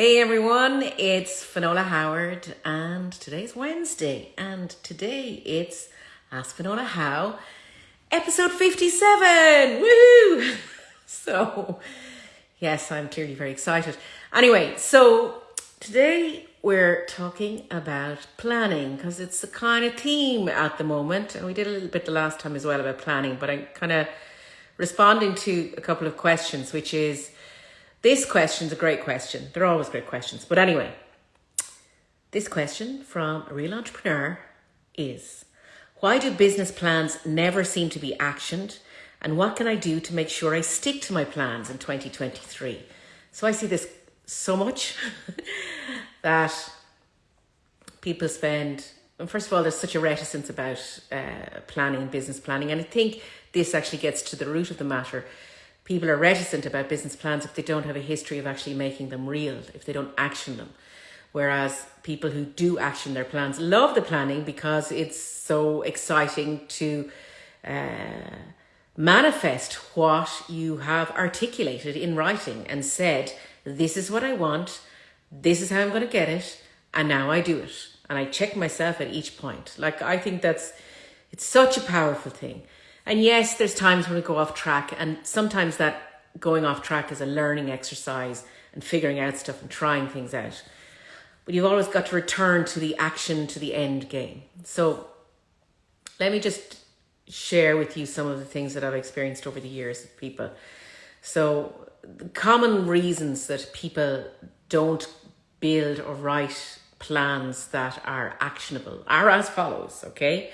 Hey everyone, it's Finola Howard and today's Wednesday and today it's Ask Finola How episode 57. Woo! So, yes, I'm clearly very excited. Anyway, so today we're talking about planning because it's the kind of theme at the moment and we did a little bit the last time as well about planning, but I'm kind of responding to a couple of questions which is this question's a great question. They're always great questions. But anyway, this question from a real entrepreneur is Why do business plans never seem to be actioned? And what can I do to make sure I stick to my plans in 2023? So I see this so much that people spend, first of all, there's such a reticence about uh, planning, business planning. And I think this actually gets to the root of the matter people are reticent about business plans if they don't have a history of actually making them real, if they don't action them. Whereas people who do action their plans love the planning because it's so exciting to uh, manifest what you have articulated in writing and said, this is what I want, this is how I'm going to get it, and now I do it. And I check myself at each point. Like, I think that's, it's such a powerful thing. And yes, there's times when we go off track, and sometimes that going off track is a learning exercise and figuring out stuff and trying things out. But you've always got to return to the action, to the end game. So let me just share with you some of the things that I've experienced over the years with people. So the common reasons that people don't build or write plans that are actionable are as follows, okay?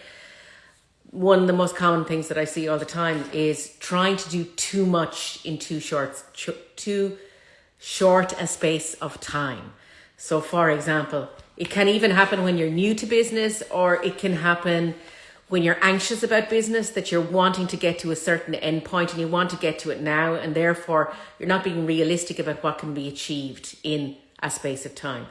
One of the most common things that I see all the time is trying to do too much in too short, too short a space of time. So, for example, it can even happen when you're new to business, or it can happen when you're anxious about business that you're wanting to get to a certain end point and you want to get to it now, and therefore you're not being realistic about what can be achieved in a space of time.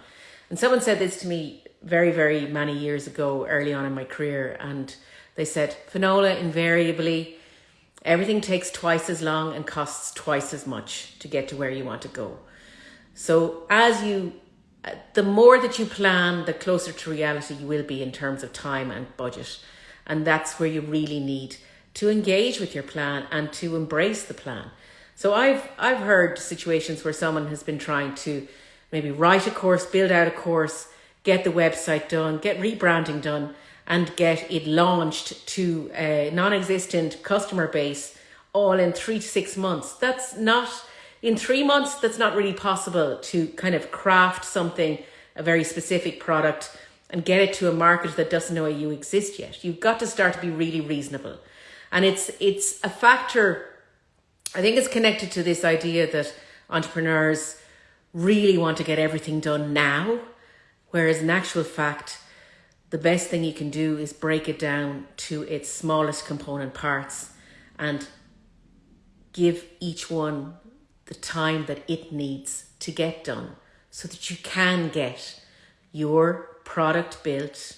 And someone said this to me very, very many years ago, early on in my career, and they said, Finola, invariably, everything takes twice as long and costs twice as much to get to where you want to go. So as you, the more that you plan, the closer to reality you will be in terms of time and budget. And that's where you really need to engage with your plan and to embrace the plan. So I've I've heard situations where someone has been trying to maybe write a course, build out a course, get the website done, get rebranding done, and get it launched to a non-existent customer base all in three to six months. That's not in three months. That's not really possible to kind of craft something, a very specific product and get it to a market that doesn't know you exist yet. You've got to start to be really reasonable. And it's, it's a factor, I think it's connected to this idea that entrepreneurs really want to get everything done now. Whereas in actual fact, the best thing you can do is break it down to its smallest component parts and give each one the time that it needs to get done so that you can get your product built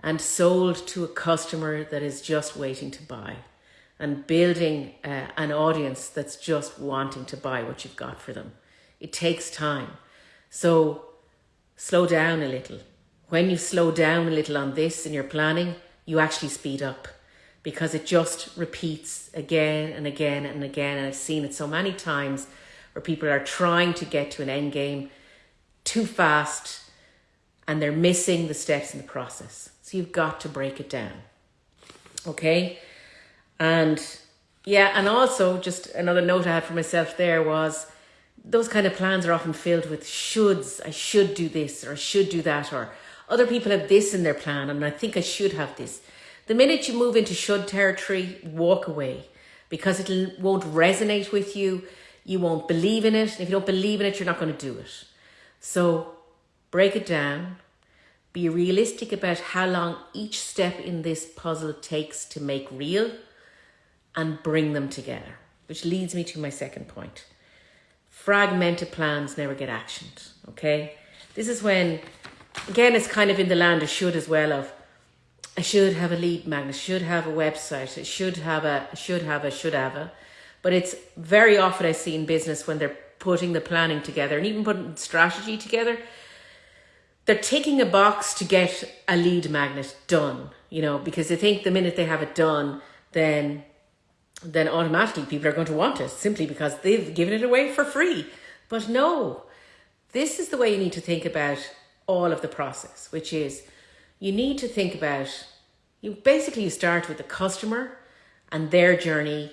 and sold to a customer that is just waiting to buy and building uh, an audience that's just wanting to buy what you've got for them. It takes time. So slow down a little when you slow down a little on this in your planning, you actually speed up because it just repeats again and again and again. And I've seen it so many times where people are trying to get to an end game too fast and they're missing the steps in the process. So you've got to break it down. Okay. And yeah, and also just another note I had for myself there was those kind of plans are often filled with shoulds. I should do this or I should do that or other people have this in their plan and I think I should have this. The minute you move into should territory, walk away because it won't resonate with you. You won't believe in it. If you don't believe in it, you're not going to do it. So break it down. Be realistic about how long each step in this puzzle takes to make real and bring them together, which leads me to my second point. Fragmented plans never get actioned, okay? This is when again, it's kind of in the land of should as well of I should have a lead magnet, should have a website, I should have a, should have a, should have a. But it's very often I see in business when they're putting the planning together and even putting strategy together, they're ticking a box to get a lead magnet done, you know, because they think the minute they have it done, then then automatically people are going to want it simply because they've given it away for free. But no, this is the way you need to think about all of the process, which is you need to think about you basically you start with the customer and their journey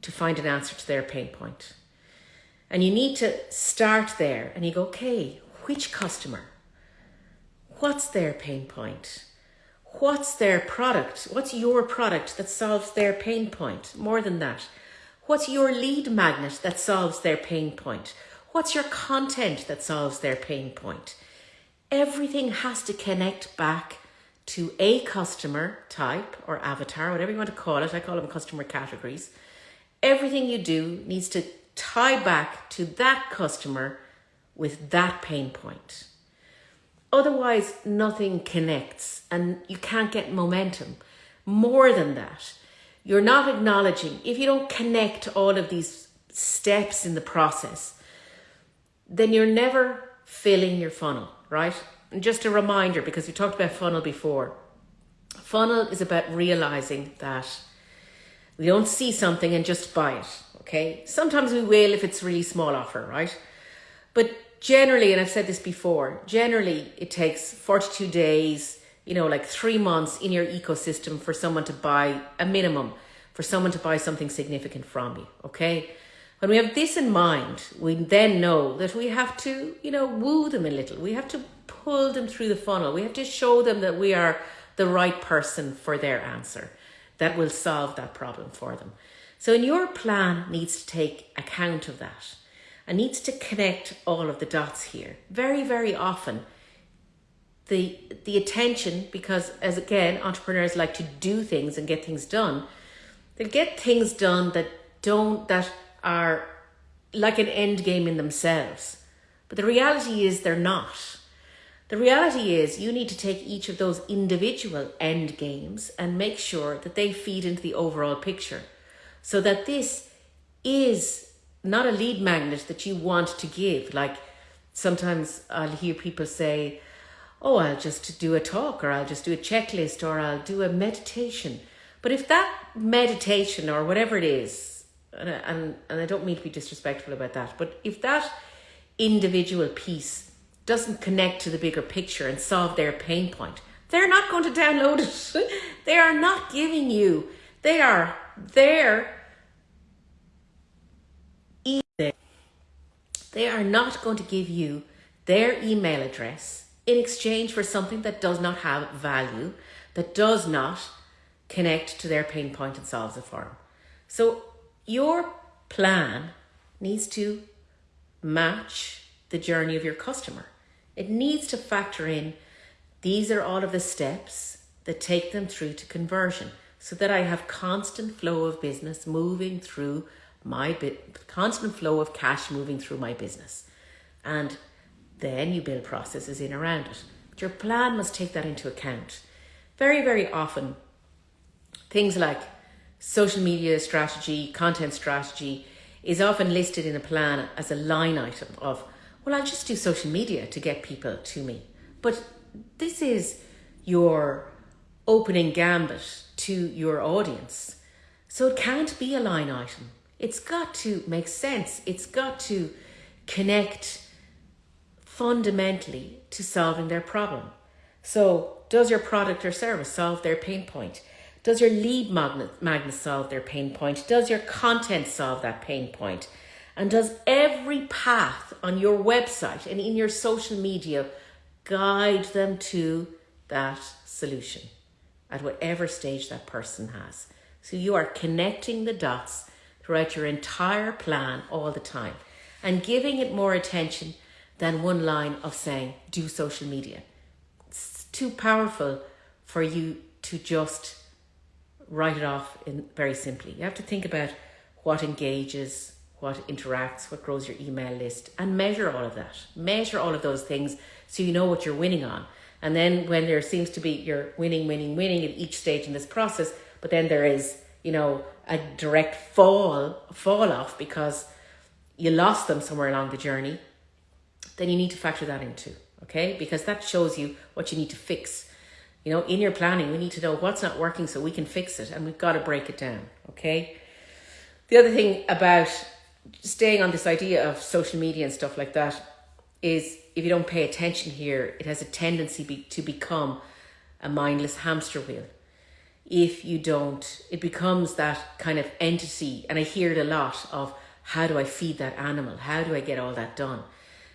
to find an answer to their pain point. And you need to start there and you go, okay, which customer? What's their pain point? What's their product? What's your product that solves their pain point? More than that, what's your lead magnet that solves their pain point? What's your content that solves their pain point? Everything has to connect back to a customer type or avatar, whatever you want to call it. I call them customer categories. Everything you do needs to tie back to that customer with that pain point. Otherwise, nothing connects and you can't get momentum. More than that, you're not acknowledging, if you don't connect all of these steps in the process, then you're never filling your funnel, right? And just a reminder, because we talked about funnel before, funnel is about realizing that we don't see something and just buy it, okay? Sometimes we will if it's really small offer, right? But generally, and I've said this before, generally it takes 42 days, you know, like three months in your ecosystem for someone to buy a minimum, for someone to buy something significant from you, okay? When we have this in mind, we then know that we have to, you know, woo them a little. We have to pull them through the funnel. We have to show them that we are the right person for their answer that will solve that problem for them. So, in your plan needs to take account of that and needs to connect all of the dots here. Very, very often, the the attention because as again entrepreneurs like to do things and get things done they get things done that don't that are like an end game in themselves but the reality is they're not the reality is you need to take each of those individual end games and make sure that they feed into the overall picture so that this is not a lead magnet that you want to give. Like sometimes I'll hear people say, oh, I'll just do a talk or I'll just do a checklist or I'll do a meditation. But if that meditation or whatever it is, and, and, and I don't mean to be disrespectful about that, but if that individual piece doesn't connect to the bigger picture and solve their pain point, they're not going to download it. they are not giving you, they are there They are not going to give you their email address in exchange for something that does not have value, that does not connect to their pain point and solves it for them. So your plan needs to match the journey of your customer. It needs to factor in these are all of the steps that take them through to conversion so that I have constant flow of business moving through my bit, constant flow of cash moving through my business. And then you build processes in around it. But your plan must take that into account. Very, very often, things like social media strategy, content strategy is often listed in a plan as a line item of, well, I'll just do social media to get people to me. But this is your opening gambit to your audience. So it can't be a line item it's got to make sense. It's got to connect fundamentally to solving their problem. So, does your product or service solve their pain point? Does your lead magnet, solve their pain point? Does your content solve that pain point? And does every path on your website and in your social media guide them to that solution at whatever stage that person has? So you are connecting the dots throughout your entire plan all the time and giving it more attention than one line of saying, do social media. It's too powerful for you to just write it off in very simply. You have to think about what engages, what interacts, what grows your email list, and measure all of that. Measure all of those things so you know what you're winning on. And then when there seems to be you're winning, winning, winning at each stage in this process, but then there is, you know, a direct fall fall off because you lost them somewhere along the journey, then you need to factor that into, okay? Because that shows you what you need to fix. You know, in your planning, we need to know what's not working so we can fix it and we've got to break it down, okay? The other thing about staying on this idea of social media and stuff like that is if you don't pay attention here, it has a tendency be, to become a mindless hamster wheel. If you don't, it becomes that kind of entity. And I hear it a lot of how do I feed that animal? How do I get all that done?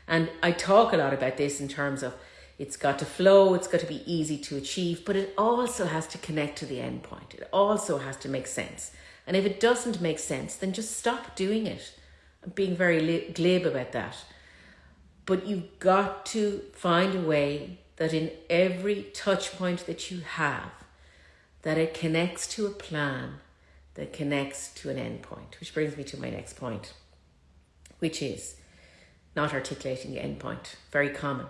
And I talk a lot about this in terms of it's got to flow, it's got to be easy to achieve, but it also has to connect to the end point. It also has to make sense. And if it doesn't make sense, then just stop doing it. I'm being very glib about that. But you've got to find a way that in every touch point that you have, that it connects to a plan that connects to an end point, which brings me to my next point, which is not articulating the end point. Very common.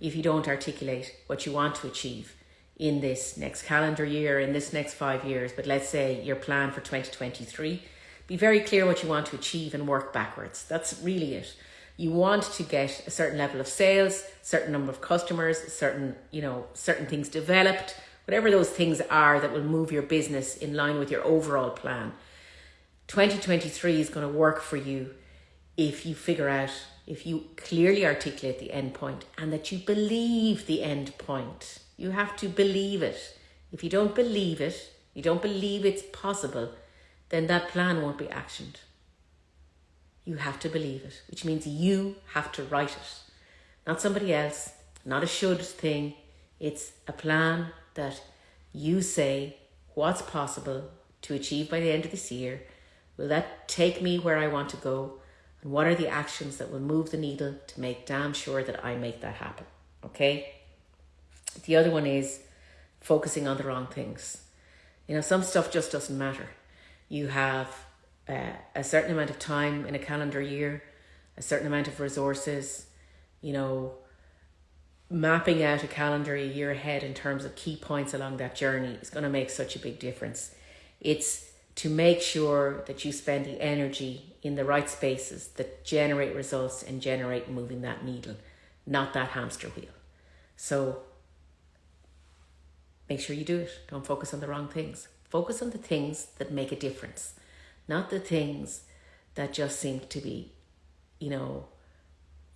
If you don't articulate what you want to achieve in this next calendar year, in this next five years, but let's say your plan for 2023, be very clear what you want to achieve and work backwards. That's really it. You want to get a certain level of sales, certain number of customers, certain, you know, certain things developed, whatever those things are that will move your business in line with your overall plan. 2023 is going to work for you if you figure out, if you clearly articulate the end point and that you believe the end point. You have to believe it. If you don't believe it, you don't believe it's possible, then that plan won't be actioned. You have to believe it, which means you have to write it. Not somebody else, not a should thing. It's a plan that you say what's possible to achieve by the end of this year. Will that take me where I want to go? And what are the actions that will move the needle to make damn sure that I make that happen? Okay? The other one is focusing on the wrong things. You know, some stuff just doesn't matter. You have uh, a certain amount of time in a calendar year, a certain amount of resources, you know, mapping out a calendar a year ahead in terms of key points along that journey is going to make such a big difference. It's to make sure that you spend the energy in the right spaces that generate results and generate moving that needle, not that hamster wheel. So make sure you do it. Don't focus on the wrong things. Focus on the things that make a difference, not the things that just seem to be, you know,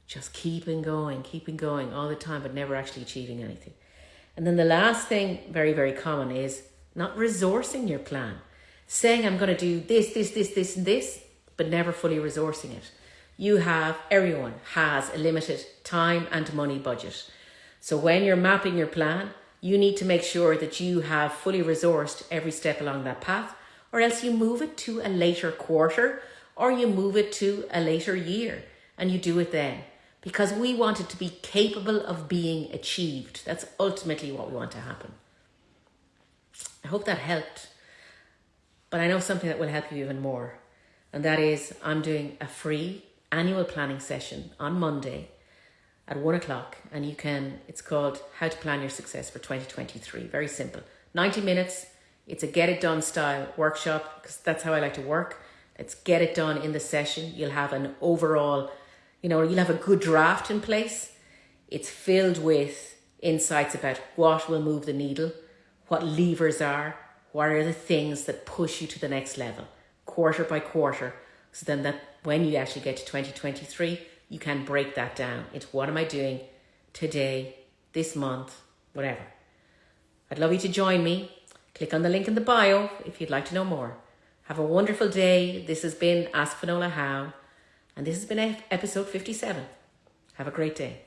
just keeping going, keeping going all the time, but never actually achieving anything. And then the last thing, very, very common, is not resourcing your plan. Saying, I'm going to do this, this, this, this, and this, but never fully resourcing it. You have, everyone has a limited time and money budget. So when you're mapping your plan, you need to make sure that you have fully resourced every step along that path, or else you move it to a later quarter or you move it to a later year and you do it then because we want it to be capable of being achieved. That's ultimately what we want to happen. I hope that helped. But I know something that will help you even more. And that is I'm doing a free annual planning session on Monday at one o'clock. And you can, it's called How to Plan Your Success for 2023. Very simple. 90 minutes. It's a get it done style workshop because that's how I like to work. Let's get it done in the session. You'll have an overall you know, you'll have a good draft in place. It's filled with insights about what will move the needle, what levers are, what are the things that push you to the next level, quarter by quarter. So then that when you actually get to 2023, you can break that down into what am I doing today, this month, whatever. I'd love you to join me. Click on the link in the bio if you'd like to know more. Have a wonderful day. This has been Ask Finola How. And this has been episode 57. Have a great day.